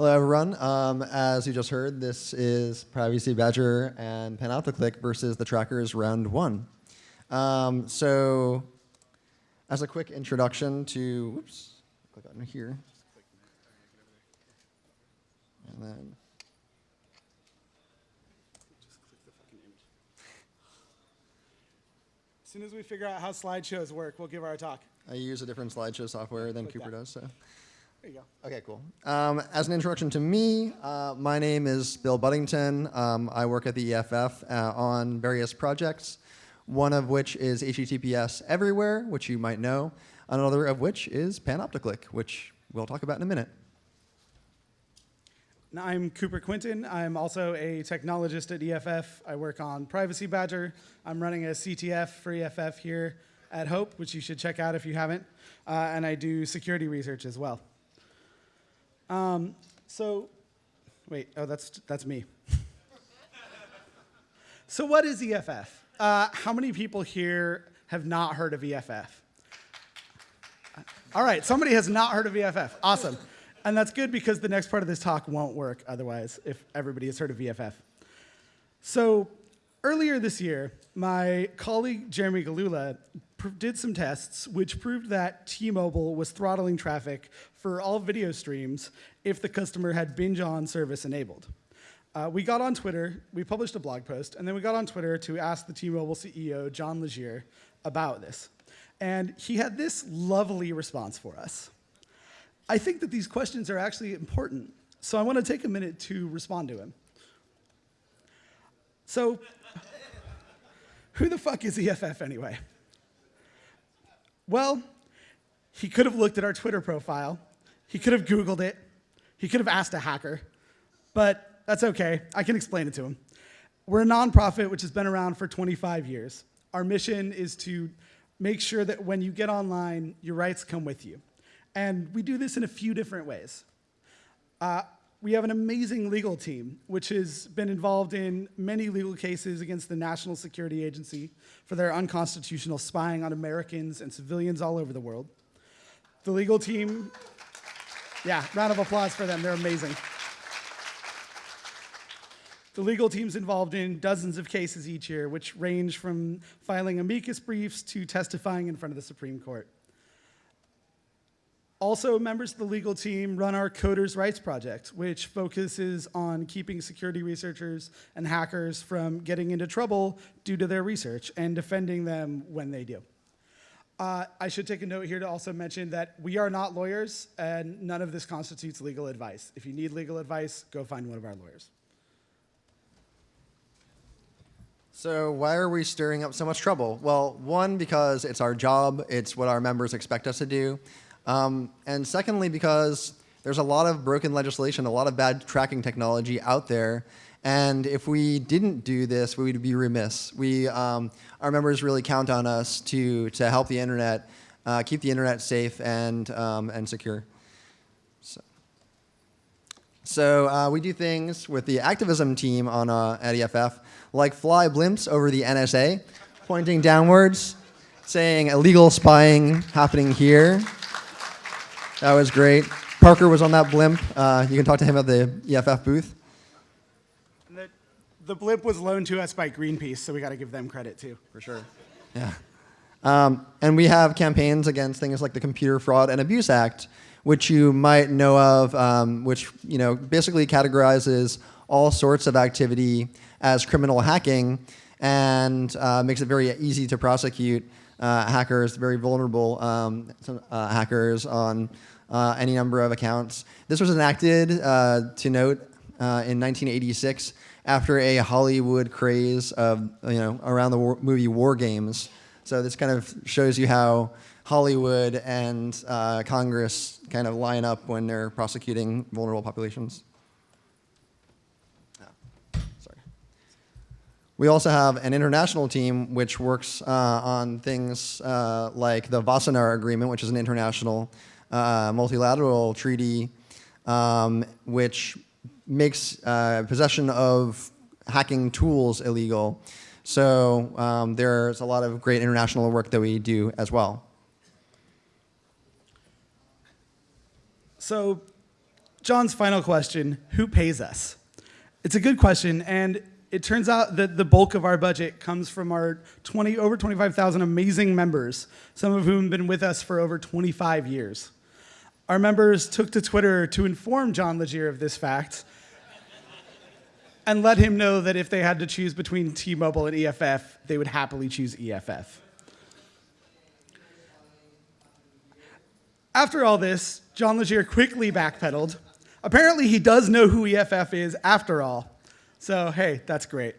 Hello, everyone. Um, as you just heard, this is Privacy Badger and Panopticlick versus the Trackers round one. Um, so, as a quick introduction to, whoops, click on here. And then, As soon as we figure out how slideshows work, we'll give our talk. I use a different slideshow software than Click Cooper that. does, so. There you go. Okay, cool. Um, as an introduction to me, uh, my name is Bill Budington. Um, I work at the EFF uh, on various projects, one of which is HTTPS Everywhere, which you might know, another of which is Panopticlick, which we'll talk about in a minute. Now, I'm Cooper Quintin. I'm also a technologist at EFF. I work on Privacy Badger. I'm running a CTF for EFF here at Hope, which you should check out if you haven't. Uh, and I do security research as well. Um, so, wait, oh, that's, that's me. so, what is EFF? Uh, how many people here have not heard of EFF? All right, somebody has not heard of EFF. Awesome. And that's good because the next part of this talk won't work otherwise if everybody has heard of EFF. So earlier this year, my colleague Jeremy Gillula did some tests which proved that T-Mobile was throttling traffic for all video streams if the customer had binge on service enabled. Uh, we got on Twitter, we published a blog post, and then we got on Twitter to ask the T-Mobile CEO, John Legere, about this. And he had this lovely response for us. I think that these questions are actually important, so I want to take a minute to respond to him. So, who the fuck is EFF anyway? Well, he could have looked at our Twitter profile, he could have Googled it, he could have asked a hacker, but that's okay. I can explain it to him. We're a nonprofit which has been around for 25 years. Our mission is to make sure that when you get online, your rights come with you. And we do this in a few different ways. Uh, we have an amazing legal team, which has been involved in many legal cases against the National Security Agency for their unconstitutional spying on Americans and civilians all over the world. The legal team, yeah, round of applause for them, they're amazing. The legal team's involved in dozens of cases each year, which range from filing amicus briefs to testifying in front of the Supreme Court. Also, members of the legal team run our Coders Rights Project, which focuses on keeping security researchers and hackers from getting into trouble due to their research and defending them when they do. Uh, I should take a note here to also mention that we are not lawyers and none of this constitutes legal advice. If you need legal advice, go find one of our lawyers. So why are we stirring up so much trouble? Well, one, because it's our job. It's what our members expect us to do. Um, and secondly, because there's a lot of broken legislation, a lot of bad tracking technology out there. And if we didn't do this, we would be remiss. We, um, our members really count on us to, to help the internet, uh, keep the internet safe and, um, and secure. So, so uh, we do things with the activism team on, uh, at EFF, like fly blimps over the NSA, pointing downwards, saying illegal spying happening here. That was great. Parker was on that blimp. Uh, you can talk to him at the EFF booth. And the, the blimp was loaned to us by Greenpeace, so we got to give them credit too. For sure. Yeah. Um, and we have campaigns against things like the Computer Fraud and Abuse Act, which you might know of, um, which you know basically categorizes all sorts of activity as criminal hacking and uh, makes it very easy to prosecute hackers, very vulnerable um, uh, hackers on uh, any number of accounts. This was enacted, uh, to note, uh, in 1986 after a Hollywood craze of, you know, around the war movie War Games. So this kind of shows you how Hollywood and uh, Congress kind of line up when they're prosecuting vulnerable populations. Ah, sorry. We also have an international team which works uh, on things uh, like the Wassenaar Agreement, which is an international uh, multilateral treaty um, which makes uh, possession of hacking tools illegal. So um, there's a lot of great international work that we do as well. So John's final question Who pays us? It's a good question, and it turns out that the bulk of our budget comes from our 20, over 25,000 amazing members, some of whom have been with us for over 25 years. Our members took to Twitter to inform John Legere of this fact and let him know that if they had to choose between T-Mobile and EFF, they would happily choose EFF. After all this, John Legere quickly backpedaled. Apparently, he does know who EFF is after all. So, hey, that's great.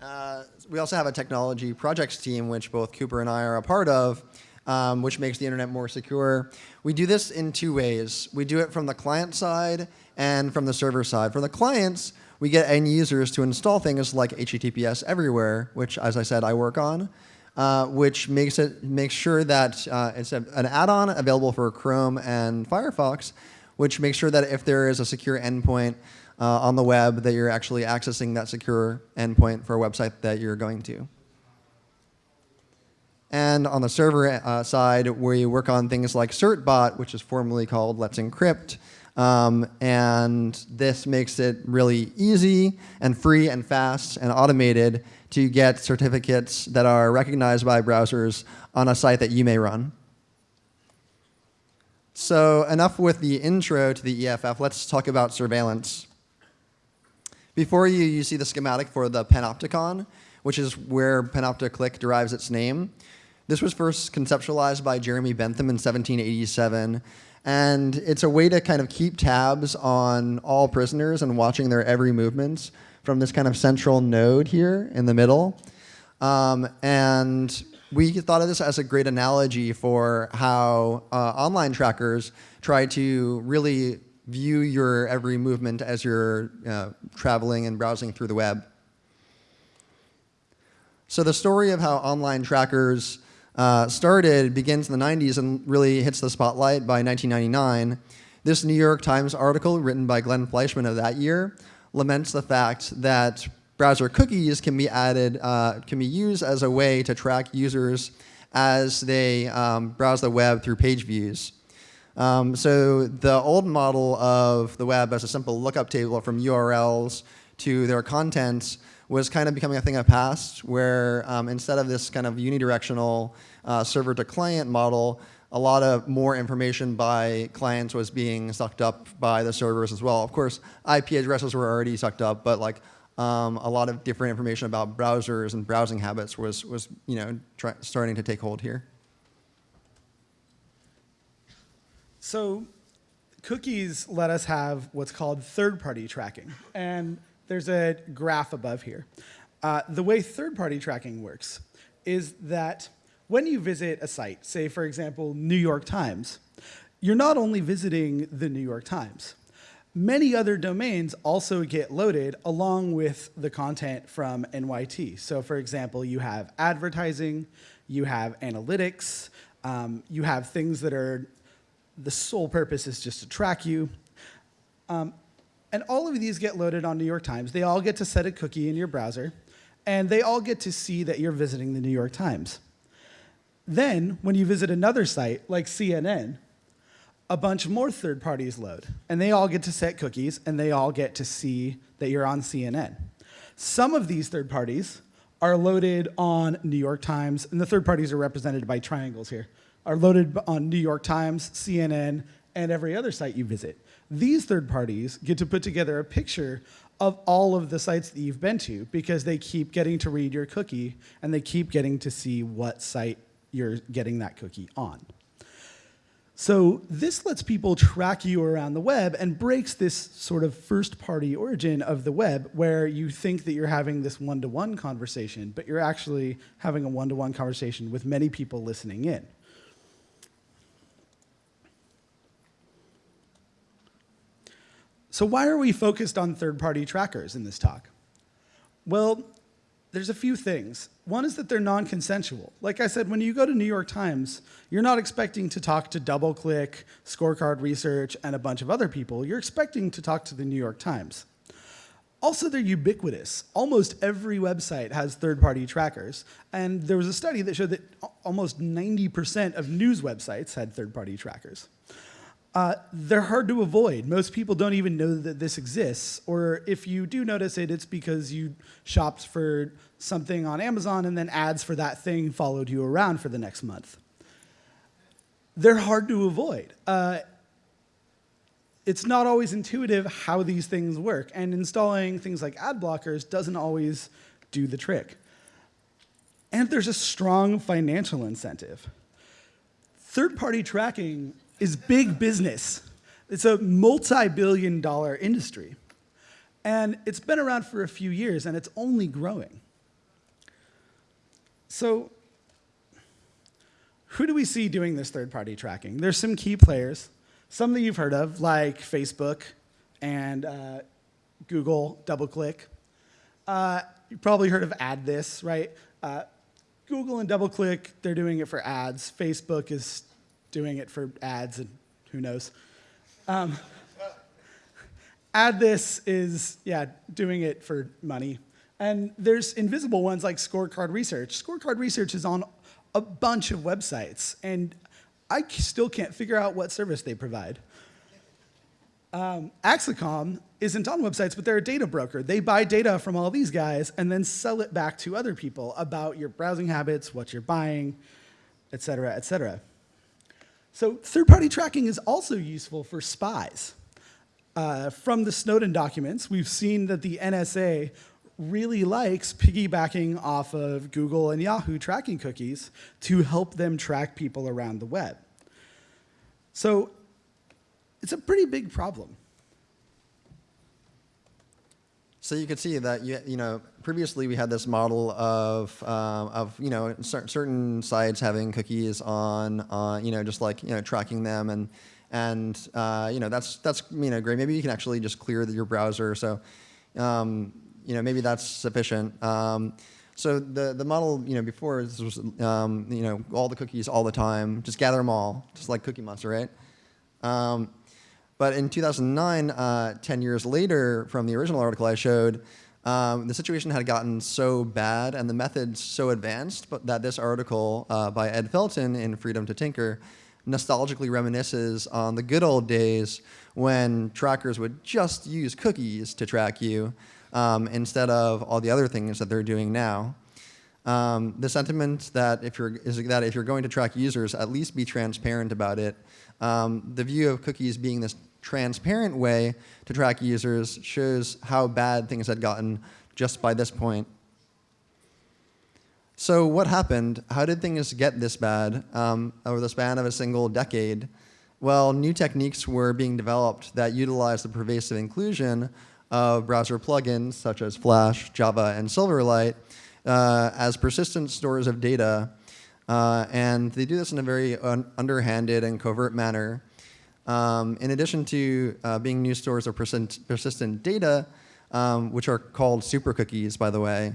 Uh, we also have a technology projects team, which both Cooper and I are a part of, um, which makes the internet more secure. We do this in two ways. We do it from the client side and from the server side. For the clients, we get end users to install things like HTTPS everywhere, which, as I said, I work on, uh, which makes it makes sure that uh, it's a, an add-on available for Chrome and Firefox, which makes sure that if there is a secure endpoint uh, on the web, that you're actually accessing that secure endpoint for a website that you're going to. And on the server uh, side, we work on things like CertBot, which is formerly called Let's Encrypt. Um, and this makes it really easy and free and fast and automated to get certificates that are recognized by browsers on a site that you may run. So enough with the intro to the EFF. Let's talk about surveillance. Before you, you see the schematic for the Panopticon, which is where Panopticlick derives its name. This was first conceptualized by Jeremy Bentham in 1787, and it's a way to kind of keep tabs on all prisoners and watching their every movements from this kind of central node here in the middle. Um, and we thought of this as a great analogy for how uh, online trackers try to really view your every movement as you're uh, traveling and browsing through the web. So the story of how online trackers uh, started begins in the 90s and really hits the spotlight by 1999. This New York Times article written by Glenn Fleishman of that year laments the fact that browser cookies can be added, uh, can be used as a way to track users as they um, browse the web through page views. Um, so the old model of the web as a simple lookup table from URLs to their contents was kind of becoming a thing of past where um, instead of this kind of unidirectional uh, server to client model, a lot of more information by clients was being sucked up by the servers as well. Of course, IP addresses were already sucked up, but like um, a lot of different information about browsers and browsing habits was, was you know, starting to take hold here. So cookies let us have what's called third-party tracking. And there's a graph above here. Uh, the way third-party tracking works is that when you visit a site, say for example, New York Times, you're not only visiting the New York Times. Many other domains also get loaded along with the content from NYT. So for example, you have advertising, you have analytics, um, you have things that are, the sole purpose is just to track you. Um, and all of these get loaded on New York Times. They all get to set a cookie in your browser, and they all get to see that you're visiting the New York Times. Then, when you visit another site, like CNN, a bunch more third parties load, and they all get to set cookies, and they all get to see that you're on CNN. Some of these third parties are loaded on New York Times, and the third parties are represented by triangles here, are loaded on New York Times, CNN, and every other site you visit. These third parties get to put together a picture of all of the sites that you've been to because they keep getting to read your cookie and they keep getting to see what site you're getting that cookie on. So this lets people track you around the web and breaks this sort of first party origin of the web where you think that you're having this one-to-one -one conversation, but you're actually having a one-to-one -one conversation with many people listening in. So why are we focused on third-party trackers in this talk? Well, there's a few things. One is that they're non-consensual. Like I said, when you go to New York Times, you're not expecting to talk to DoubleClick, Scorecard Research, and a bunch of other people. You're expecting to talk to the New York Times. Also, they're ubiquitous. Almost every website has third party trackers. And there was a study that showed that almost 90% of news websites had third party trackers. Uh, they're hard to avoid. Most people don't even know that this exists. Or if you do notice it, it's because you shopped for something on Amazon and then ads for that thing followed you around for the next month. They're hard to avoid. Uh, it's not always intuitive how these things work, and installing things like ad blockers doesn't always do the trick. And there's a strong financial incentive. Third party tracking is big business, it's a multi billion dollar industry. And it's been around for a few years, and it's only growing. So, who do we see doing this third party tracking? There's some key players, some that you've heard of, like Facebook and uh, Google, DoubleClick. Uh, you've probably heard of AddThis, right? Uh, Google and DoubleClick, they're doing it for ads. Facebook is doing it for ads, and who knows. Um, AddThis is, yeah, doing it for money. And there's invisible ones like Scorecard Research. Scorecard Research is on a bunch of websites, and I still can't figure out what service they provide. Um, Acxiom isn't on websites, but they're a data broker. They buy data from all these guys and then sell it back to other people about your browsing habits, what you're buying, et cetera, et cetera. So third-party tracking is also useful for spies. Uh, from the Snowden documents, we've seen that the NSA really likes piggybacking off of Google and Yahoo tracking cookies to help them track people around the web. So it's a pretty big problem. So you could see that you, you know previously we had this model of um, of you know cer- certain sites having cookies on uh, you know just like you know tracking them and and uh, you know that's that's you know great. Maybe you can actually just clear the, your browser. So um, you know maybe that's sufficient. Um, so the the model you know before this was um, you know all the cookies all the time, just gather them all, just like Cookie Monster, right? But in 2009, uh, 10 years later from the original article I showed, um, the situation had gotten so bad and the methods so advanced but that this article uh, by Ed Felten in Freedom to Tinker nostalgically reminisces on the good old days when trackers would just use cookies to track you um, instead of all the other things that they're doing now. Um, the sentiment that if you're is that if you're going to track users, at least be transparent about it. Um, the view of cookies being this transparent way to track users shows how bad things had gotten just by this point. So what happened? How did things get this bad um, over the span of a single decade? Well, new techniques were being developed that utilized the pervasive inclusion of browser plugins such as Flash, Java, and Silverlight uh, as persistent stores of data. Uh, and they do this in a very un underhanded and covert manner. Um, in addition to uh, being new stores of persistent, persistent data, um, which are called super cookies, by the way,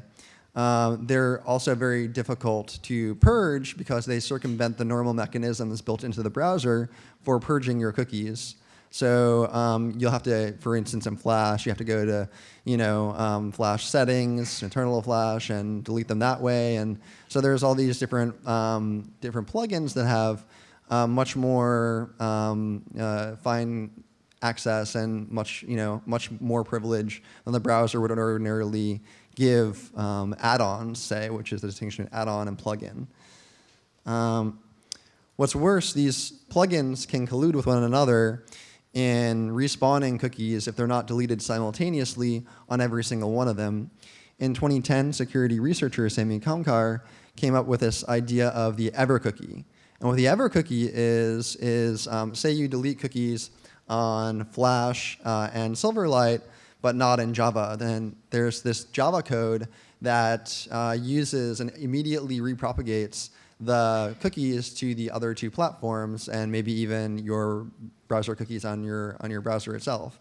uh, they're also very difficult to purge because they circumvent the normal mechanisms built into the browser for purging your cookies. So um, you'll have to, for instance, in Flash, you have to go to, you know, um, Flash settings, internal Flash, and delete them that way. And so there's all these different um, different plugins that have uh, much more um, uh, fine access and much, you know, much more privilege than the browser would ordinarily give um, add-ons, say, which is the distinction between add-on and plugin. Um, what's worse, these plugins can collude with one another in respawning cookies if they're not deleted simultaneously on every single one of them. In 2010, security researcher Samy Kamkar came up with this idea of the ever cookie. And what the ever cookie is, is um, say you delete cookies on Flash uh, and Silverlight, but not in Java, then there's this Java code that uh, uses and immediately repropagates the cookies to the other two platforms and maybe even your browser cookies on your, on your browser itself.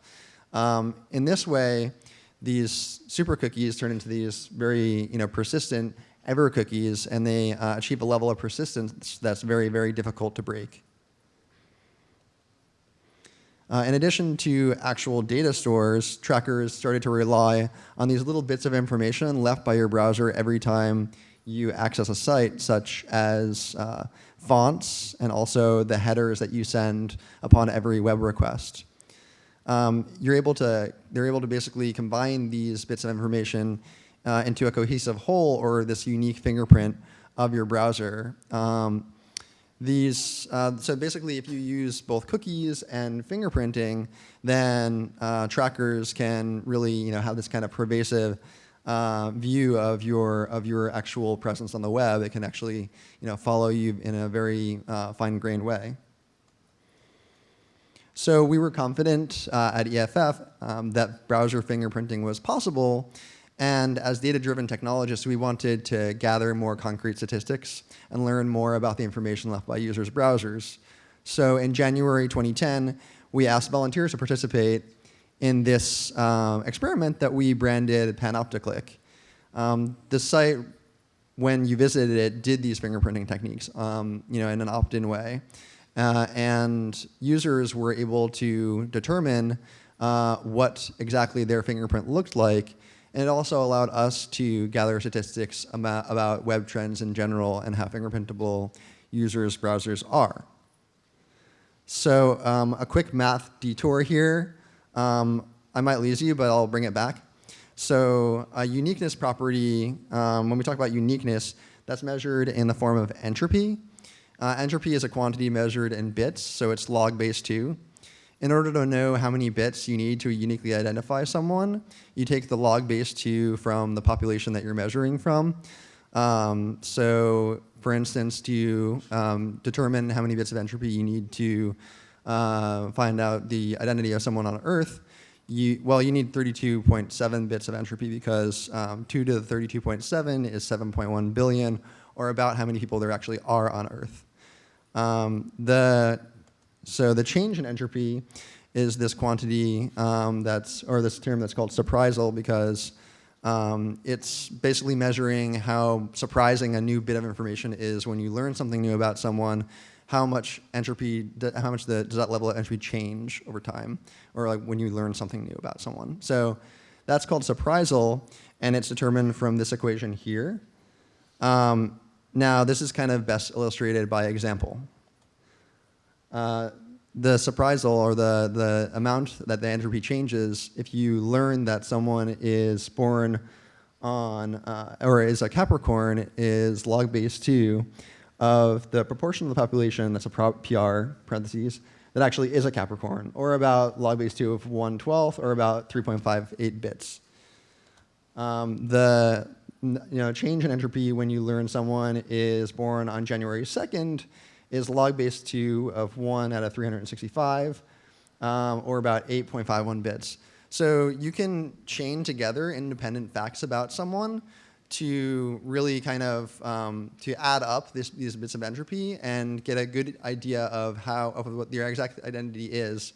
Um, in this way, these super cookies turn into these very you know, persistent ever cookies and they uh, achieve a level of persistence that's very, very difficult to break. Uh, in addition to actual data stores, trackers started to rely on these little bits of information left by your browser every time you access a site, such as uh, fonts and also the headers that you send upon every web request. Um, you're able to, they're able to basically combine these bits of information uh, into a cohesive whole or this unique fingerprint of your browser. Um, these, uh, so basically if you use both cookies and fingerprinting, then uh, trackers can really you know, have this kind of pervasive uh, view of your, of your actual presence on the web. It can actually you know, follow you in a very uh, fine-grained way. So we were confident uh, at EFF um, that browser fingerprinting was possible, and as data-driven technologists, we wanted to gather more concrete statistics and learn more about the information left by users' browsers. So in January 2010, we asked volunteers to participate in this um, experiment that we branded Panopticlick. Um, the site, when you visited it, did these fingerprinting techniques um, you know, in an opt-in way. Uh, and users were able to determine uh, what exactly their fingerprint looked like and it also allowed us to gather statistics about, web trends in general and how fingerprintable users' browsers are. So um, a quick math detour here. Um, I might lose you, but I'll bring it back. So a uniqueness property, um, when we talk about uniqueness, that's measured in the form of entropy. Uh, entropy is a quantity measured in bits, so it's log base 2 in order to know how many bits you need to uniquely identify someone, you take the log base 2 from the population that you're measuring from. Um, so for instance, to um, determine how many bits of entropy you need to uh, find out the identity of someone on Earth, you, well, you need 32.7 bits of entropy because um, 2 to the 32.7 is 7.1 billion, or about how many people there actually are on Earth. Um, the so the change in entropy is this quantity um, that's, or this term that's called surprisal because um, it's basically measuring how surprising a new bit of information is when you learn something new about someone, how much entropy, how much the, does that level of entropy change over time, or like when you learn something new about someone. So that's called surprisal, and it's determined from this equation here. Um, now, this is kind of best illustrated by example. Uh, the surprisal or the, the amount that the entropy changes if you learn that someone is born on, uh, or is a Capricorn, is log base 2 of the proportion of the population that's a PR, parentheses, that actually is a Capricorn, or about log base 2 of 1 12th, or about 3.58 bits. Um, the you know, change in entropy when you learn someone is born on January 2nd is log base 2 of 1 out of 365, um, or about 8.51 bits. So you can chain together independent facts about someone to really kind of um, to add up this, these bits of entropy and get a good idea of how of what their exact identity is.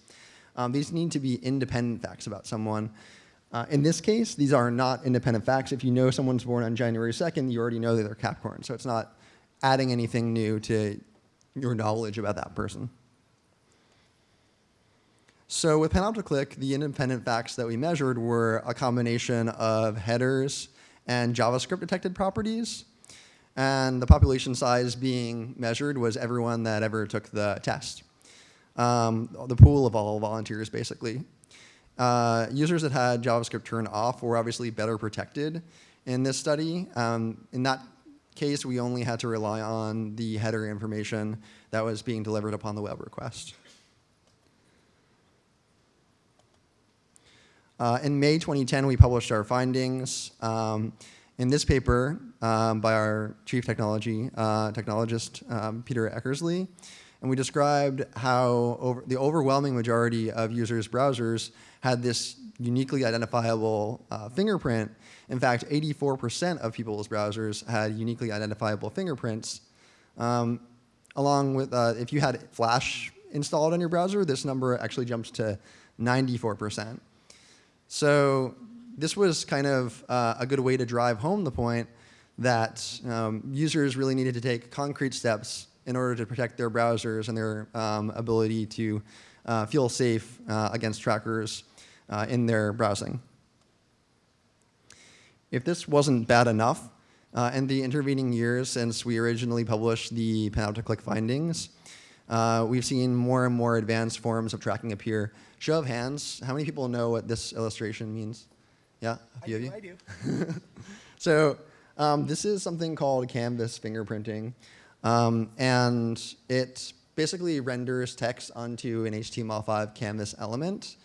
Um, these need to be independent facts about someone. Uh, in this case, these are not independent facts. If you know someone's born on January 2nd, you already know that they're Capricorn. So it's not adding anything new to your knowledge about that person. So with Panopticlick, the independent facts that we measured were a combination of headers and JavaScript detected properties. And the population size being measured was everyone that ever took the test. Um, the pool of all volunteers, basically. Uh, users that had JavaScript turned off were obviously better protected in this study. Um, in that case, we only had to rely on the header information that was being delivered upon the web request. Uh, in May 2010, we published our findings. Um, in this paper um, by our chief technology uh, technologist, um, Peter Eckersley, and we described how over, the overwhelming majority of users' browsers had this uniquely identifiable uh, fingerprint in fact, 84% of people's browsers had uniquely identifiable fingerprints. Um, along with, uh, if you had Flash installed on your browser, this number actually jumps to 94%. So this was kind of uh, a good way to drive home the point that um, users really needed to take concrete steps in order to protect their browsers and their um, ability to uh, feel safe uh, against trackers uh, in their browsing. If this wasn't bad enough, uh, in the intervening years since we originally published the panopticlick findings, uh, we've seen more and more advanced forms of tracking appear. Show of hands, how many people know what this illustration means? Yeah, a few of you? I do. So um, this is something called canvas fingerprinting. Um, and it basically renders text onto an HTML5 canvas element.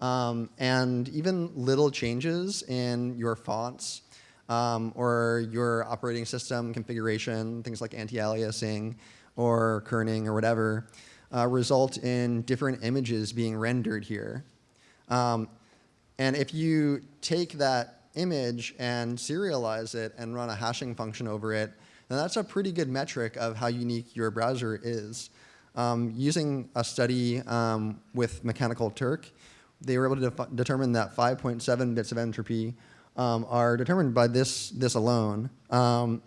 Um, and even little changes in your fonts um, or your operating system configuration, things like anti-aliasing or kerning or whatever, uh, result in different images being rendered here. Um, and if you take that image and serialize it and run a hashing function over it, then that's a pretty good metric of how unique your browser is. Um, using a study um, with Mechanical Turk, they were able to determine that 5.7 bits of entropy um, are determined by this, this alone. Um,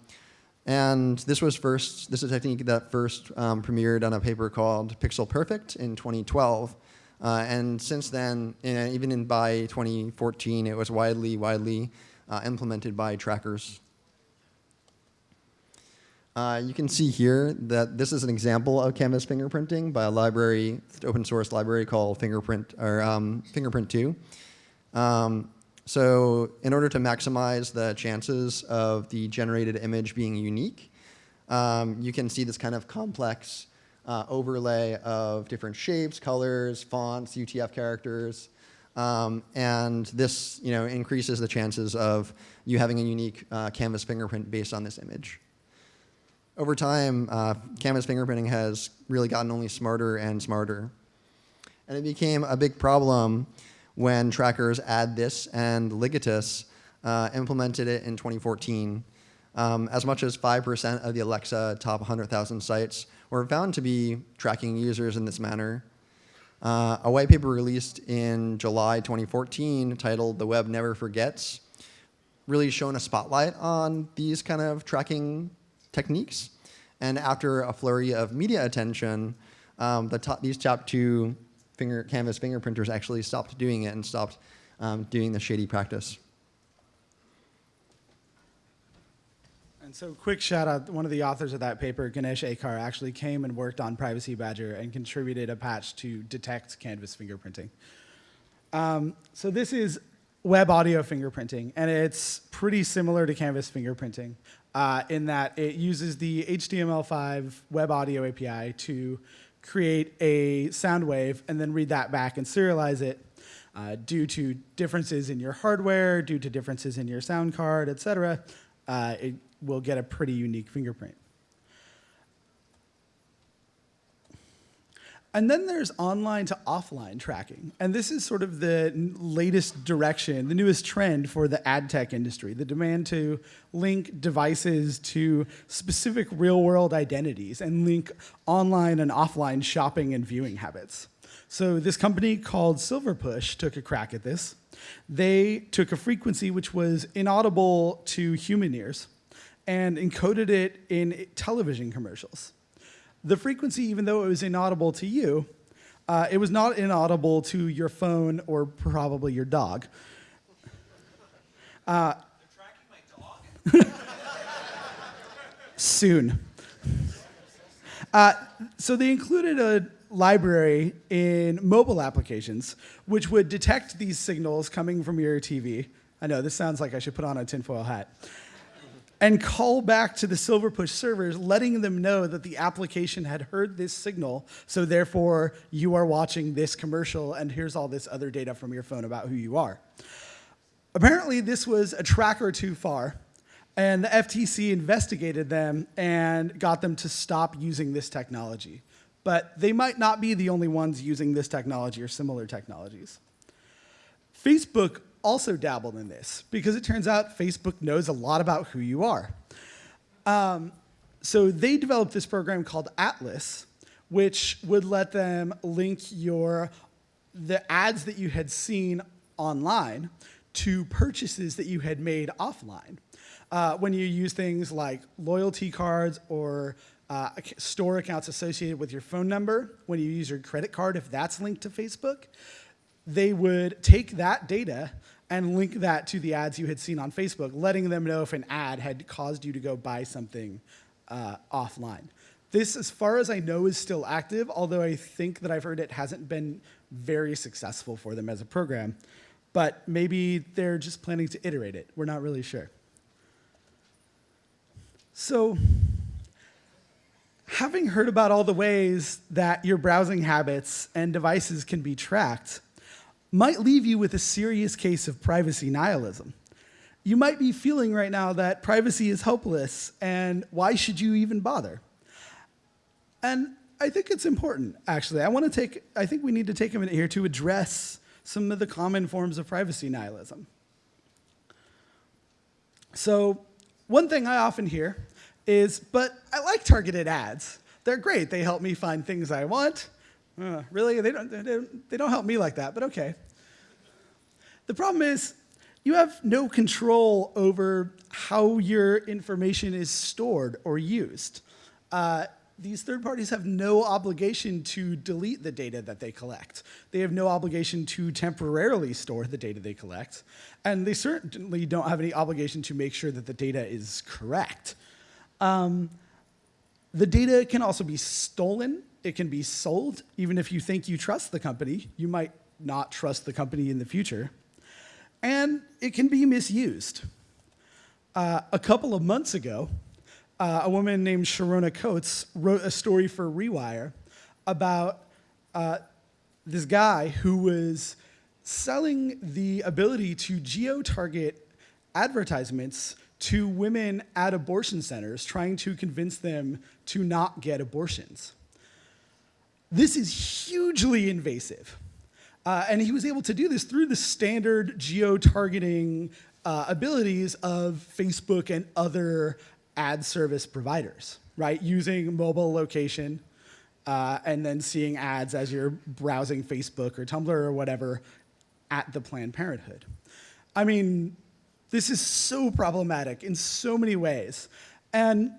and this was first, this is a technique that first um, premiered on a paper called Pixel Perfect in 2012. Uh, and since then, in, even in by 2014, it was widely, widely uh, implemented by trackers. Uh, you can see here that this is an example of canvas fingerprinting by a library, open source library called Fingerprint or um, Fingerprint 2. Um, so in order to maximize the chances of the generated image being unique, um, you can see this kind of complex uh, overlay of different shapes, colors, fonts, UTF characters. Um, and this you know, increases the chances of you having a unique uh, canvas fingerprint based on this image. Over time, uh, canvas fingerprinting has really gotten only smarter and smarter. And it became a big problem when trackers AddThis and Ligatus uh, implemented it in 2014. Um, as much as 5% of the Alexa top 100,000 sites were found to be tracking users in this manner. Uh, a white paper released in July 2014 titled The Web Never Forgets really shone a spotlight on these kind of tracking techniques. And after a flurry of media attention, um, the top, these top two finger, canvas fingerprinters actually stopped doing it and stopped um, doing the shady practice. And so, quick shout out one of the authors of that paper, Gunes Acar, actually came and worked on Privacy Badger and contributed a patch to detect canvas fingerprinting. Um, so, this is web audio fingerprinting, and it's pretty similar to canvas fingerprinting uh, in that it uses the HTML5 web audio API to create a sound wave and then read that back and serialize it uh, due to differences in your hardware, due to differences in your sound card, et cetera. Uh, it will get a pretty unique fingerprint. And then there's online to offline tracking. And this is sort of the latest direction, the newest trend for the ad tech industry, the demand to link devices to specific real world identities and link online and offline shopping and viewing habits. So this company called Silverpush took a crack at this. They took a frequency which was inaudible to human ears and encoded it in television commercials. The frequency, even though it was inaudible to you, uh, it was not inaudible to your phone or probably your dog. Uh, dog. soon. Uh, so they included a library in mobile applications which would detect these signals coming from your TV. I know this sounds like I should put on a tinfoil hat and call back to the Silverpush servers, letting them know that the application had heard this signal, so therefore you are watching this commercial, and here's all this other data from your phone about who you are. Apparently, this was a tracker too far, and the FTC investigated them and got them to stop using this technology. But they might not be the only ones using this technology or similar technologies. Facebook also dabbled in this because it turns out Facebook knows a lot about who you are. Um, so they developed this program called Atlas, which would let them link your the ads that you had seen online to purchases that you had made offline. Uh, when you use things like loyalty cards or uh, store accounts associated with your phone number when you use your credit card, if that's linked to Facebook, they would take that data and link that to the ads you had seen on Facebook, letting them know if an ad had caused you to go buy something uh, offline. This, as far as I know, is still active, although I think that I've heard it hasn't been very successful for them as a program. But maybe they're just planning to iterate it. We're not really sure. So, having heard about all the ways that your browsing habits and devices can be tracked, might leave you with a serious case of privacy nihilism. You might be feeling right now that privacy is hopeless and why should you even bother? And I think it's important, actually. I want to take, I think we need to take a minute here to address some of the common forms of privacy nihilism. So, one thing I often hear is, but I like targeted ads. They're great. They help me find things I want. Uh, really? They don't, they, don't, they don't help me like that, but okay. The problem is, you have no control over how your information is stored or used. Uh, these third parties have no obligation to delete the data that they collect. They have no obligation to temporarily store the data they collect. And they certainly don't have any obligation to make sure that the data is correct. Um, the data can also be stolen. It can be sold. Even if you think you trust the company, you might not trust the company in the future. And it can be misused. Uh, a couple of months ago, uh, a woman named Sharona Coutts wrote a story for Rewire about uh, this guy who was selling the ability to geo-target advertisements to women at abortion centers, trying to convince them to not get abortions. This is hugely invasive. Uh, and he was able to do this through the standard geo-targeting uh, abilities of Facebook and other ad service providers, right? Using mobile location uh, and then seeing ads as you're browsing Facebook or Tumblr or whatever at the Planned Parenthood. I mean, this is so problematic in so many ways. And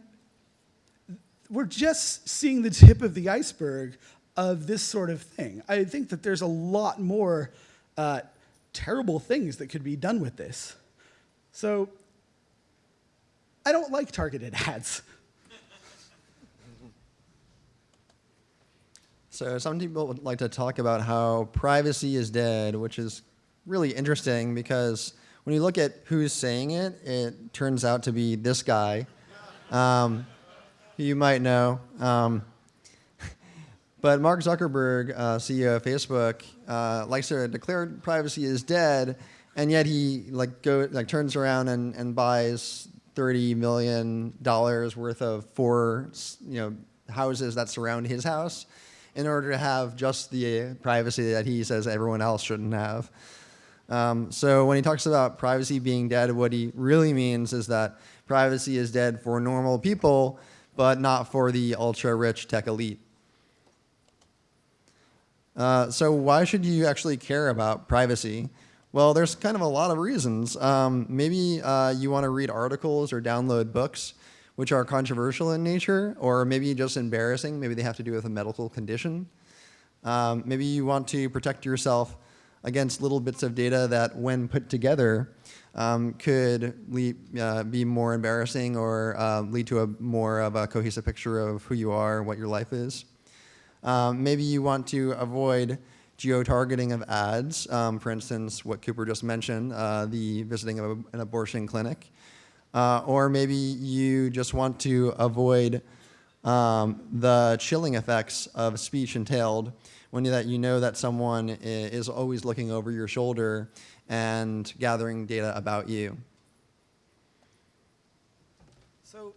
we're just seeing the tip of the iceberg of this sort of thing. I think that there's a lot more uh, terrible things that could be done with this. So I don't like targeted ads. So some people would like to talk about how privacy is dead, which is really interesting because when you look at who's saying it, it turns out to be this guy, um, who you might know. Um, but Mark Zuckerberg, uh, CEO of Facebook, uh, likes to declare privacy is dead, and yet he like go like turns around and, and buys thirty million dollars worth of four you know houses that surround his house in order to have just the privacy that he says everyone else shouldn't have. Um, so when he talks about privacy being dead, what he really means is that privacy is dead for normal people, but not for the ultra rich tech elite. Uh, so why should you actually care about privacy? Well, there's kind of a lot of reasons. Um, maybe uh, you want to read articles or download books which are controversial in nature, or maybe just embarrassing. Maybe they have to do with a medical condition. Um, maybe you want to protect yourself against little bits of data that, when put together, um, could lead, uh, be more embarrassing or uh, lead to a more of a cohesive picture of who you are, and what your life is. Um, maybe you want to avoid geo-targeting of ads, um, for instance, what Cooper just mentioned, uh, the visiting of a, an abortion clinic. Uh, or maybe you just want to avoid um, the chilling effects of speech entailed when you, that you know that someone is always looking over your shoulder and gathering data about you. So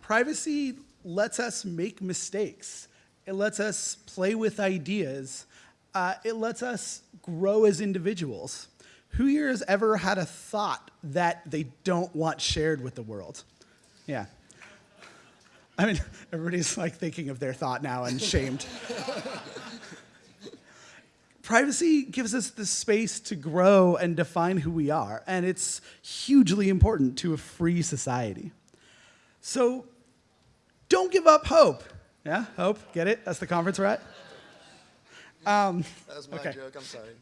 privacy lets us make mistakes. It lets us play with ideas. Uh, it lets us grow as individuals. Who here has ever had a thought that they don't want shared with the world? Yeah. I mean, everybody's like thinking of their thought now and shamed. Privacy gives us the space to grow and define who we are, and it's hugely important to a free society. So, don't give up hope. Yeah, hope. Get it? That's the conference we're at. That was my Okay. joke. I'm sorry.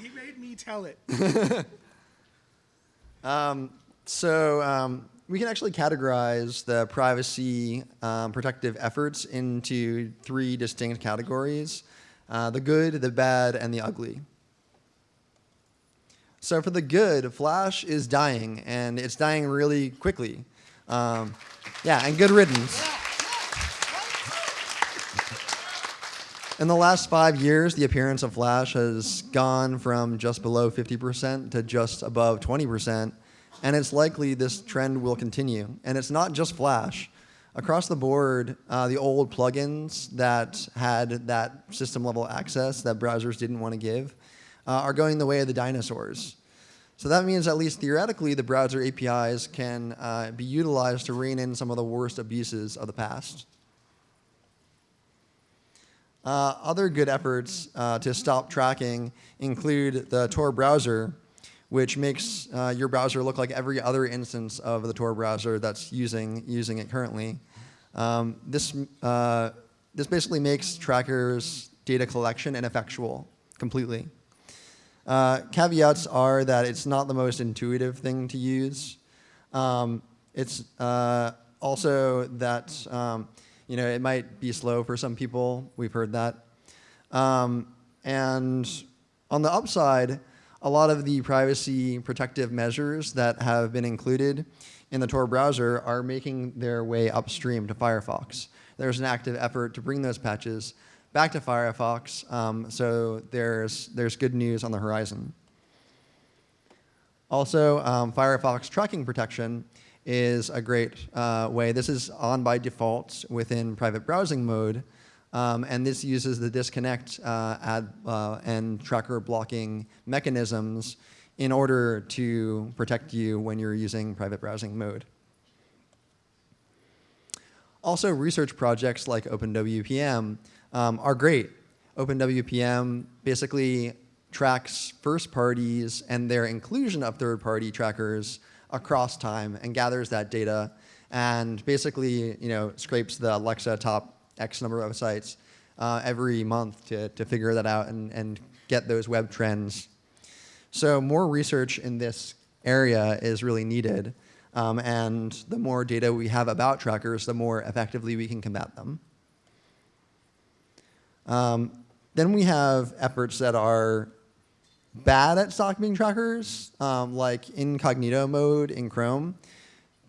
He made me tell it. So um, we can actually categorize the privacy um, protective efforts into three distinct categories: uh, the good, the bad, and the ugly. So for the good, Flash is dying, and it's dying really quickly. Um, yeah, and good riddance. In the last five years, the appearance of Flash has gone from just below 50% to just above 20%, and it's likely this trend will continue. And it's not just Flash. Across the board, uh, the old plugins that had that system level access that browsers didn't want to give uh, are going the way of the dinosaurs. So that means, at least theoretically, the browser APIs can uh, be utilized to rein in some of the worst abuses of the past. Uh, other good efforts uh, to stop tracking include the Tor browser, which makes uh, your browser look like every other instance of the Tor browser that's using, using it currently. Um, this, uh, this basically makes trackers data collection ineffectual completely. Uh, caveats are that it's not the most intuitive thing to use. Um, it's uh, also that um, you know it might be slow for some people. We've heard that. Um, and on the upside, a lot of the privacy protective measures that have been included in the Tor browser are making their way upstream to Firefox. There's an active effort to bring those patches back to Firefox, um, so there's, there's good news on the horizon. Also, um, Firefox tracking protection is a great uh, way. This is on by default within private browsing mode, um, and this uses the disconnect uh, ad, uh, and tracker blocking mechanisms in order to protect you when you're using private browsing mode. Also, research projects like OpenWPM um, are great. OpenWPM basically tracks first parties and their inclusion of third party trackers across time and gathers that data and basically you know scrapes the Alexa top X number of sites uh, every month to, to figure that out and, and get those web trends. So more research in this area is really needed. Um, and the more data we have about trackers, the more effectively we can combat them. Um, then we have efforts that are bad at stopping trackers, um, like incognito mode in Chrome.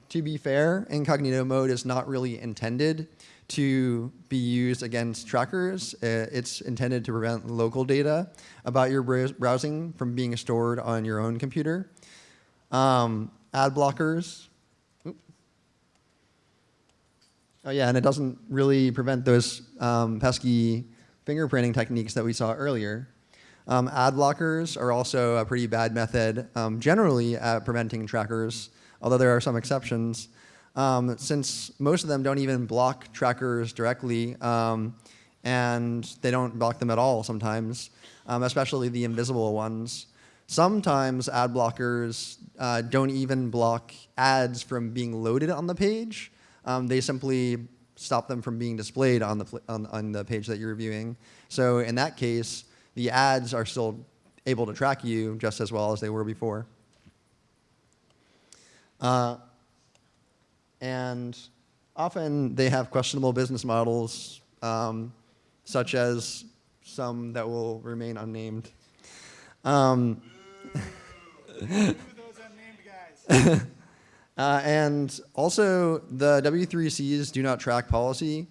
To be fair, incognito mode is not really intended to be used against trackers. Uh, It's intended to prevent local data about your browsing from being stored on your own computer. Um, ad blockers. Oh yeah, and it doesn't really prevent those um, pesky fingerprinting techniques that we saw earlier. Um, ad blockers are also a pretty bad method um, generally at preventing trackers, although there are some exceptions. Um, since most of them don't even block trackers directly, um, and they don't block them at all sometimes, um, especially the invisible ones. Sometimes ad blockers uh, don't even block ads from being loaded on the page. Um, they simply stop them from being displayed on the, on, on the page that you're viewing. So in that case, the ads are still able to track you just as well as they were before. Uh, and often they have questionable business models, um, such as some that will remain unnamed. Um, those unnamed guys? Uh, and also, the W3C's do not track policy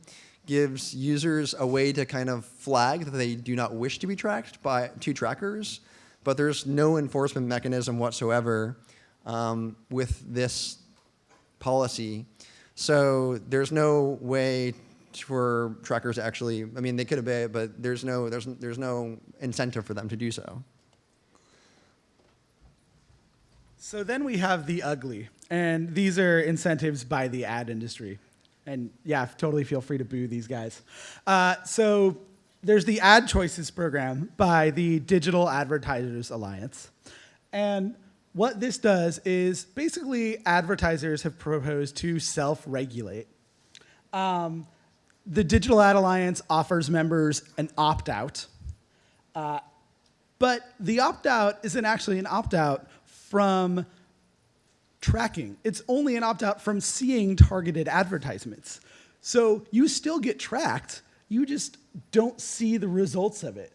gives users a way to kind of flag that they do not wish to be tracked by two trackers, but there's no enforcement mechanism whatsoever um, with this policy. So there's no way for trackers to actually, I mean, they could obey it, but there's no, there's, there's no incentive for them to do so. So then we have the ugly, and these are incentives by the ad industry. And yeah, totally feel free to boo these guys. Uh, so there's the ad choices program by the Digital Advertisers Alliance. And what this does is basically advertisers have proposed to self-regulate. Um, the Digital Ad Alliance offers members an opt-out, uh, but the opt-out isn't actually an opt-out from tracking. It's only an opt-out from seeing targeted advertisements. So you still get tracked, you just don't see the results of it.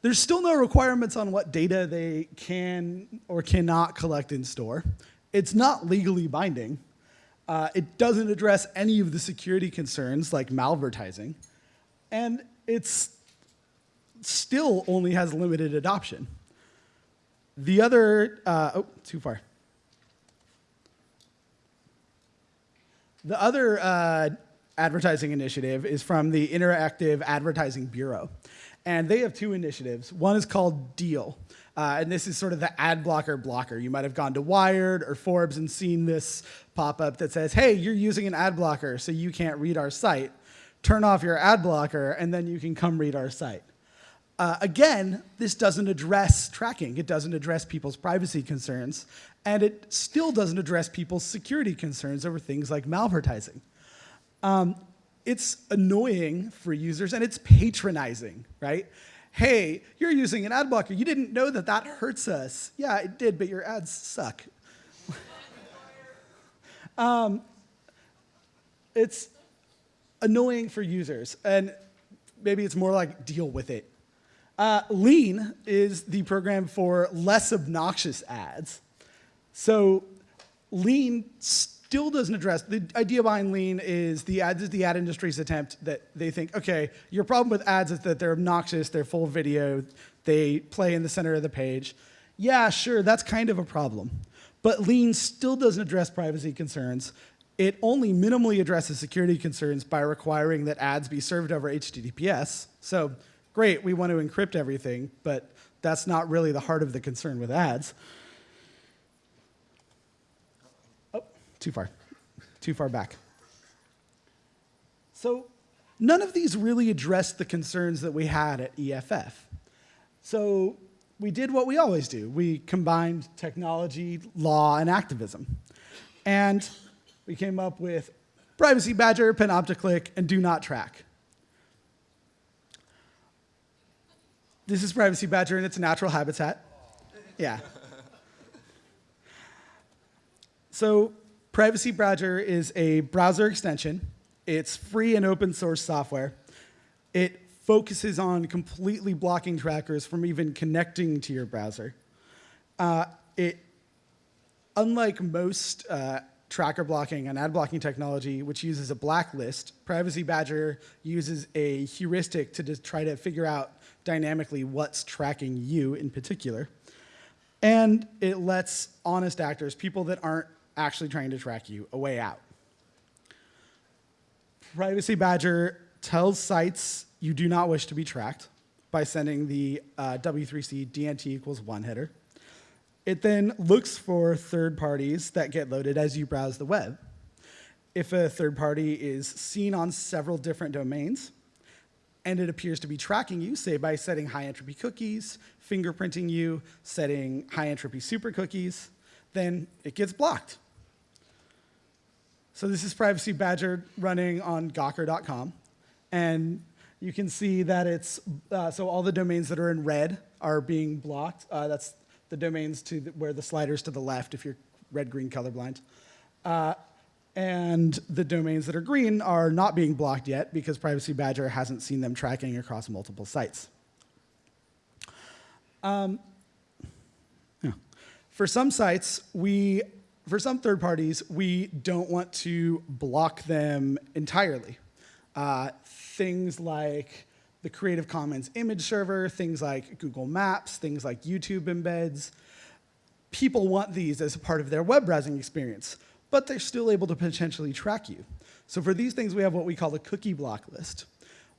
There's still no requirements on what data they can or cannot collect in store. It's not legally binding. Uh, it doesn't address any of the security concerns like malvertising. And it's still only has limited adoption. The other, uh, oh, too far. The other uh, advertising initiative is from the Interactive Advertising Bureau. And they have two initiatives. One is called Deal. Uh, and this is sort of the ad blocker blocker. You might have gone to Wired or Forbes and seen this pop up that says, hey, you're using an ad blocker, so you can't read our site. Turn off your ad blocker, and then you can come read our site. Uh, again, this doesn't address tracking. It doesn't address people's privacy concerns. And it still doesn't address people's security concerns over things like malvertising. Um, it's annoying for users and it's patronizing, right? Hey, you're using an ad blocker. You didn't know that that hurts us. Yeah, it did, but your ads suck. um, it's annoying for users, and maybe it's more like deal with it. Uh, Lean is the program for less obnoxious ads. So Lean still doesn't address, the idea behind lean is the ad, is the ad industry's attempt that they think, okay, your problem with ads is that they're obnoxious, they're full video, they play in the center of the page. Yeah, sure, that's kind of a problem. But lean still doesn't address privacy concerns. It only minimally addresses security concerns by requiring that ads be served over HTTPS. So great, we want to encrypt everything, but that's not really the heart of the concern with ads. Oh, too far. Too far back. So none of these really addressed the concerns that we had at EFF. So we did what we always do. We combined technology, law, and activism. And we came up with Privacy Badger, Panopticlick, and Do Not Track. This is Privacy Badger in its a natural habitat. Yeah. So Privacy Badger is a browser extension. It's free and open source software. It focuses on completely blocking trackers from even connecting to your browser. Uh, it, unlike most uh, tracker blocking and ad blocking technology, which uses a blacklist, Privacy Badger uses a heuristic to try to figure out dynamically what's tracking you in particular. And it lets honest actors, people that aren't actually trying to track you a way out. Privacy Badger tells sites you do not wish to be tracked by sending the uh, W3C DNT equals one header. It then looks for third parties that get loaded as you browse the web. If a third party is seen on several different domains, and it appears to be tracking you, say by setting high entropy cookies, fingerprinting you, setting high entropy super cookies, then it gets blocked. So this is Privacy Badger running on Gawker.com. And you can see that it's, uh, so all the domains that are in red are being blocked. Uh, that's the domains to the, where the sliders to the left if you're red-green colorblind. Uh, and the domains that are green are not being blocked yet because Privacy Badger hasn't seen them tracking across multiple sites. Um, yeah. For some sites, we for some third parties, we don't want to block them entirely. Uh, things like the Creative Commons image server, things like Google Maps, things like YouTube embeds. People want these as part of their web browsing experience, but they're still able to potentially track you. So for these things, we have what we call a cookie block list,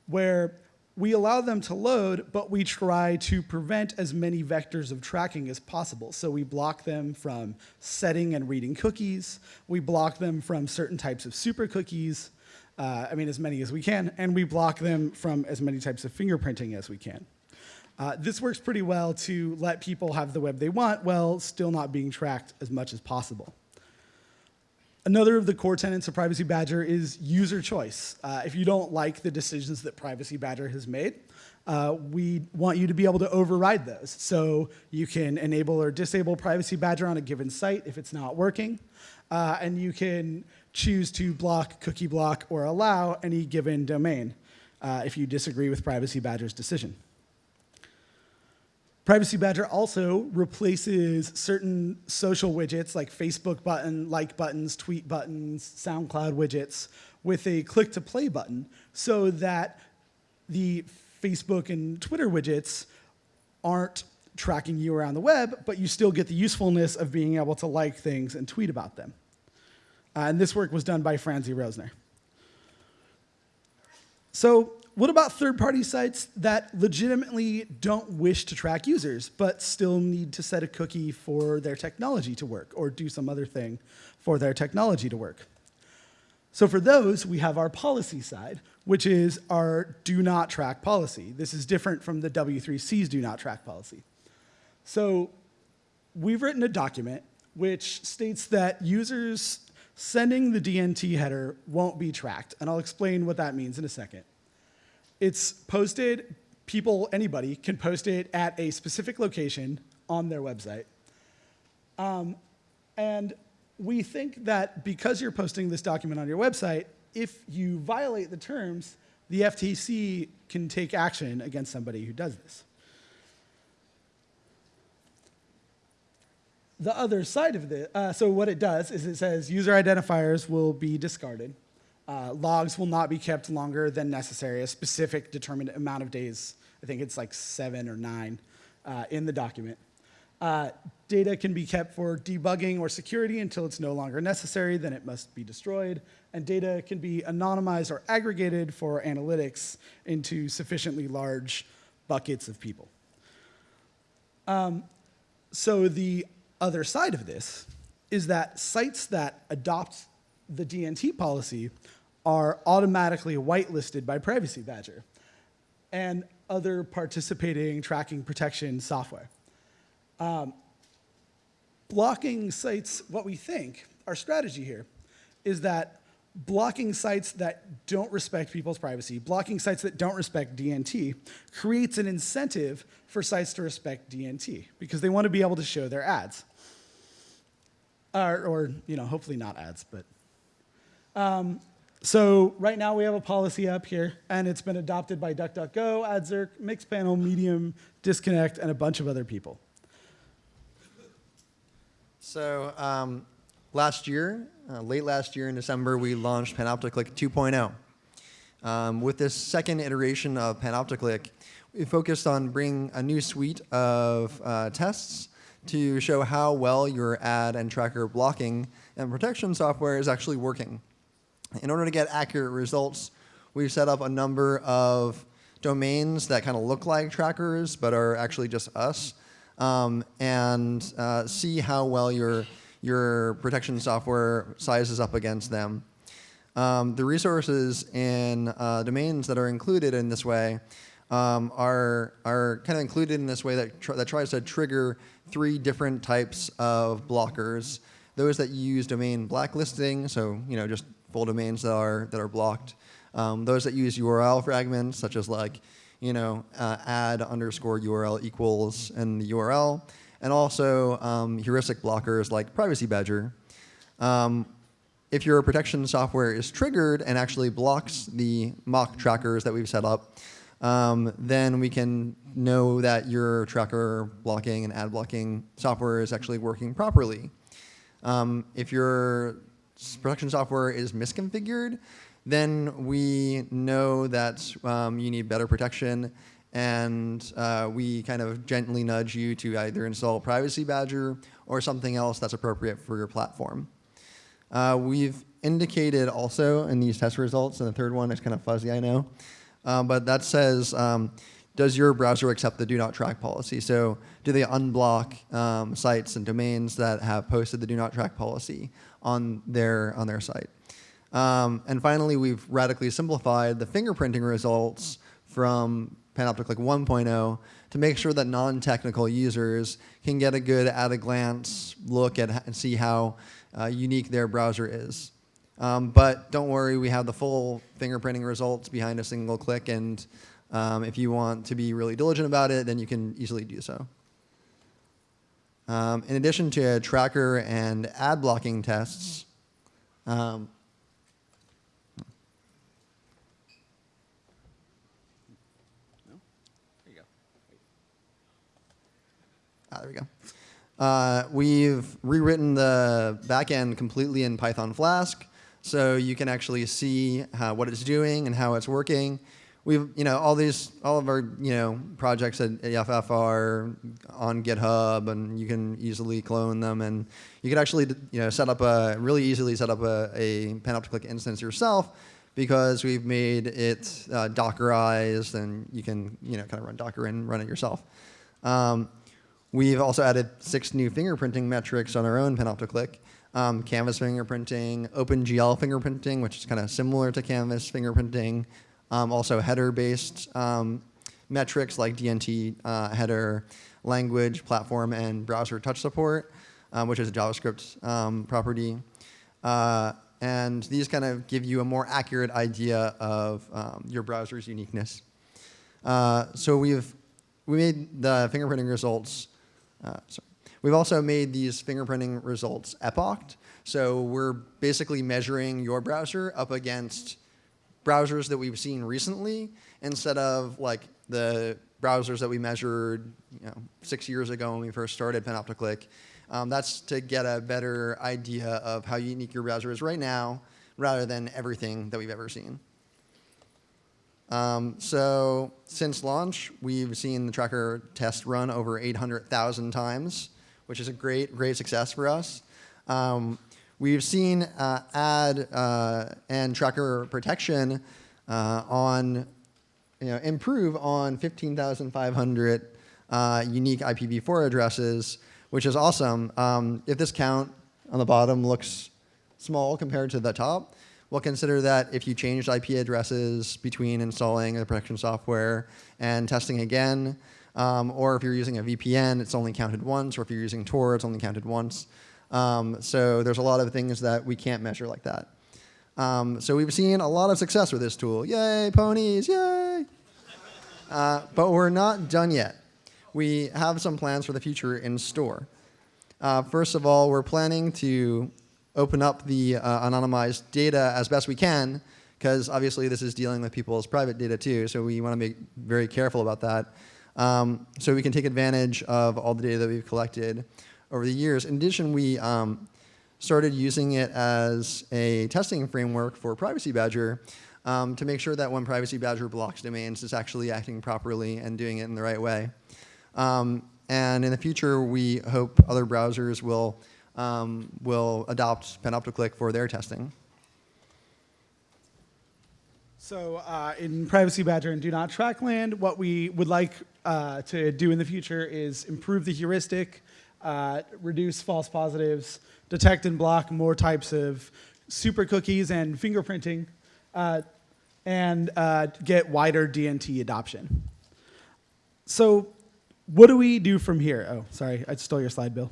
where we allow them to load, but we try to prevent as many vectors of tracking as possible. So we block them from setting and reading cookies. We block them from certain types of super cookies. Uh, I mean, as many as we can. And we block them from as many types of fingerprinting as we can. Uh, this works pretty well to let people have the web they want while still not being tracked as much as possible. Another of the core tenets of Privacy Badger is user choice. Uh, if you don't like the decisions that Privacy Badger has made, uh, we want you to be able to override those. So you can enable or disable Privacy Badger on a given site if it's not working. Uh, and you can choose to block, cookie block, or allow any given domain uh, if you disagree with Privacy Badger's decision. Privacy Badger also replaces certain social widgets like Facebook button, like buttons, tweet buttons, SoundCloud widgets with a click to play button so that the Facebook and Twitter widgets aren't tracking you around the web, but you still get the usefulness of being able to like things and tweet about them. Uh, and this work was done by Franzi Roesner. So what about third-party sites that legitimately don't wish to track users, but still need to set a cookie for their technology to work or do some other thing for their technology to work? So for those, we have our policy side, which is our do not track policy. This is different from the W3C's do not track policy. So we've written a document which states that users sending the DNT header won't be tracked, and I'll explain what that means in a second. It's posted, people, anybody can post it at a specific location on their website. Um, and we think that because you're posting this document on your website, if you violate the terms, the FTC can take action against somebody who does this. The other side of this, uh, so what it does is it says user identifiers will be discarded. Uh, logs will not be kept longer than necessary, a specific determined amount of days. I think it's like seven or nine uh, in the document. Uh, data can be kept for debugging or security until it's no longer necessary, then it must be destroyed. And data can be anonymized or aggregated for analytics into sufficiently large buckets of people. Um, so the other side of this is that sites that adopt the DNT policy are automatically whitelisted by Privacy Badger and other participating tracking protection software. Um, blocking sites, what we think, our strategy here, is that blocking sites that don't respect people's privacy, blocking sites that don't respect DNT, creates an incentive for sites to respect DNT because they want to be able to show their ads. Or, or you know, hopefully not ads, but um, so right now we have a policy up here, and it's been adopted by DuckDuckGo, AdZerk, Mixpanel, Medium, Disconnect, and a bunch of other people. So um, last year, uh, late last year in December, we launched Panopticlick 2.0. Um, with this second iteration of Panopticlick, we focused on bringing a new suite of uh, tests to show how well your ad and tracker blocking and protection software is actually working. In order to get accurate results, we've set up a number of domains that kind of look like trackers but are actually just us um, and uh, see how well your, your protection software sizes up against them. Um, the resources in uh, domains that are included in this way um, are, are kind of included in this way that, tr that tries to trigger three different types of blockers. Those that use domain blacklisting, so you know just full domains that are, that are blocked. Um, those that use URL fragments, such as like, you know, uh, add underscore URL equals and the URL, and also um, heuristic blockers like Privacy Badger. Um, if your protection software is triggered and actually blocks the mock trackers that we've set up, um, then we can know that your tracker blocking and ad blocking software is actually working properly. Um, if your production software is misconfigured, then we know that um, you need better protection and uh, we kind of gently nudge you to either install Privacy Badger or something else that's appropriate for your platform. Uh, we've indicated also in these test results, and the third one is kind of fuzzy, I know, um, but that says, um, does your browser accept the do not track policy? So do they unblock um, sites and domains that have posted the do not track policy? On their, on their site. Um, and finally, we've radically simplified the fingerprinting results from Panopticlick 1.0 to make sure that non-technical users can get a good at-a-glance look at and see how uh, unique their browser is. Um, but don't worry, we have the full fingerprinting results behind a single click, and um, if you want to be really diligent about it, then you can easily do so. Um, in addition to tracker and ad blocking tests, um, There. Ah, there we go. Uh, we've rewritten the backend completely in Python Flask, so you can actually see how, what it's doing and how it's working. We've, you know, all these, all of our, you know, projects at EFF are on GitHub, and you can easily clone them, and you can actually, you know, set up a really easily set up a, a Panopticlick instance yourself because we've made it uh, Dockerized, and you can, you know, kind of run Docker and run it yourself. Um, We've also added six new fingerprinting metrics on our own Panopticlick. Um, Canvas fingerprinting, OpenGL fingerprinting, which is kind of similar to Canvas fingerprinting. Um, also header-based um, metrics like DNT uh, header, language, platform, and browser touch support, um, which is a JavaScript um, property. Uh, and these kind of give you a more accurate idea of um, your browser's uniqueness. Uh, so we've we made the fingerprinting results. Uh, sorry. We've also made these fingerprinting results epoched. So we're basically measuring your browser up against browsers that we've seen recently instead of like the browsers that we measured you know, six years ago when we first started Panopticlick. Um, that's to get a better idea of how unique your browser is right now rather than everything that we've ever seen. Um, so since launch, we've seen the tracker test run over 800,000 times, which is a great, great success for us. Um, we've seen uh, ad uh, and tracker protection uh, on, you know, improve on 15,500 uh, unique IPv4 addresses, which is awesome. Um, if this count on the bottom looks small compared to the top, We'll consider that if you changed IP addresses between installing the protection software and testing again, um, or if you're using a VPN, it's only counted once, or if you're using Tor, it's only counted once. Um, so there's a lot of things that we can't measure like that. Um, so we've seen a lot of success with this tool. Yay, ponies, yay! Uh, but we're not done yet. We have some plans for the future in store. Uh, first of all, we're planning to open up the uh, anonymized data as best we can, because obviously this is dealing with people's private data too, so we want to be very careful about that. Um, so we can take advantage of all the data that we've collected over the years. In addition, we um, started using it as a testing framework for Privacy Badger um, to make sure that when Privacy Badger blocks domains, it's actually acting properly and doing it in the right way. Um, and in the future, we hope other browsers will um, will adopt Panopticlick for their testing. So uh, in Privacy Badger and Do Not Track Land, what we would like uh, to do in the future is improve the heuristic, uh, reduce false positives, detect and block more types of super cookies and fingerprinting, uh, and uh, get wider DNT adoption. So what do we do from here? Oh, sorry, I stole your slide, Bill.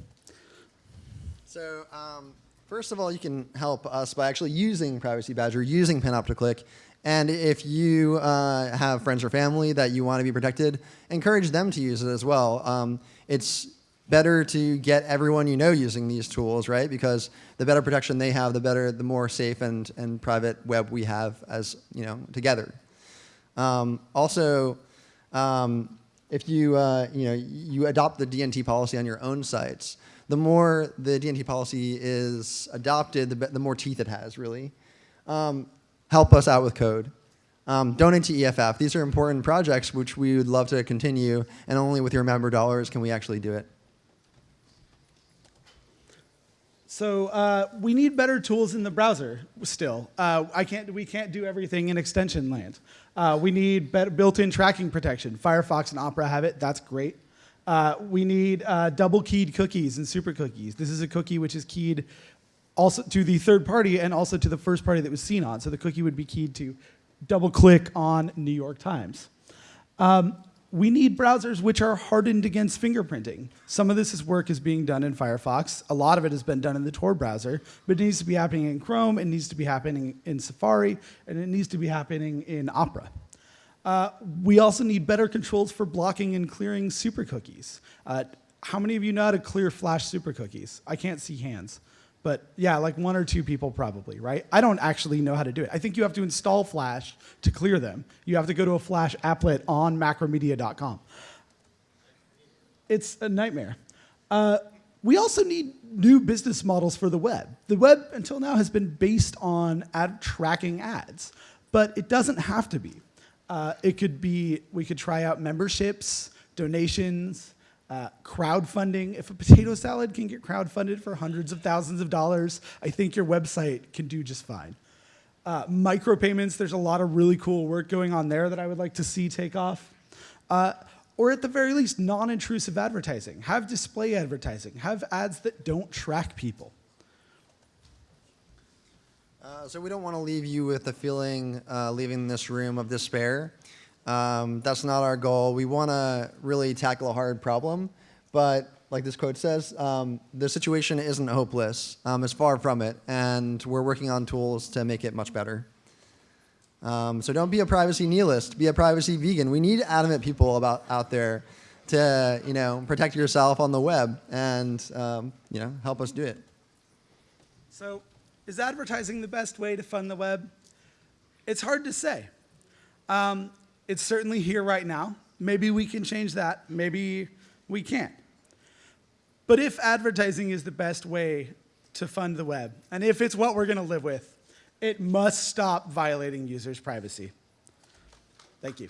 So um, first of all, you can help us by actually using Privacy Badger, using Panopticlick. And if you uh, have friends or family that you want to be protected, encourage them to use it as well. Um, it's better to get everyone you know using these tools, right? Because the better protection they have, the better, the more safe and, and private web we have as, you know, together. Um, also, um, if you, uh, you know, you adopt the DNT policy on your own sites, the more the DNT policy is adopted, the, the more teeth it has, really. Um, help us out with code. Um, donate to EFF. These are important projects which we would love to continue, and only with your member dollars can we actually do it. So uh, we need better tools in the browser still. Uh, I can't, we can't do everything in extension land. Uh, we need built-in tracking protection. Firefox and Opera have it. That's great. Uh, we need uh, double-keyed cookies and super cookies. This is a cookie which is keyed also to the third party and also to the first party that was seen on. So the cookie would be keyed to DoubleClick on New York Times. Um, we need browsers which are hardened against fingerprinting. Some of this is work is being done in Firefox. A lot of it has been done in the Tor browser, but it needs to be happening in Chrome, it needs to be happening in Safari, and it needs to be happening in Opera. Uh, we also need better controls for blocking and clearing super cookies. Uh, how many of you know how to clear Flash super cookies? I can't see hands. But yeah, like one or two people probably, right? I don't actually know how to do it. I think you have to install Flash to clear them. You have to go to a Flash applet on macromedia.com. It's a nightmare. Uh, we also need new business models for the web. The web until now has been based on ad tracking ads, but it doesn't have to be. Uh, it could be, we could try out memberships, donations, uh, crowdfunding. If a potato salad can get crowdfunded for hundreds of thousands of dollars, I think your website can do just fine. Uh, micropayments, there's a lot of really cool work going on there that I would like to see take off. Uh, or at the very least, non-intrusive advertising. Have display advertising. Have ads that don't track people. Uh, so we don't want to leave you with the feeling uh, leaving this room of despair. Um, that's not our goal. We want to really tackle a hard problem, but like this quote says, um, the situation isn't hopeless. Um, it's far from it, and we're working on tools to make it much better. Um, so don't be a privacy nihilist. Be a privacy vegan. We need adamant people about out there to you know protect yourself on the web and um, you know help us do it. So, is advertising the best way to fund the web? It's hard to say. It's certainly here right now. Maybe we can change that. Maybe we can't. But if advertising is the best way to fund the web, and if it's what we're going to live with, it must stop violating users' privacy. Thank you.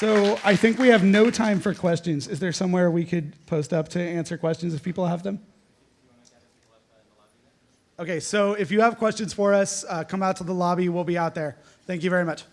So I think we have no time for questions. Is there somewhere we could post up to answer questions if people have them? Okay, so if you have questions for us, uh, come out to the lobby. We'll be out there. Thank you very much.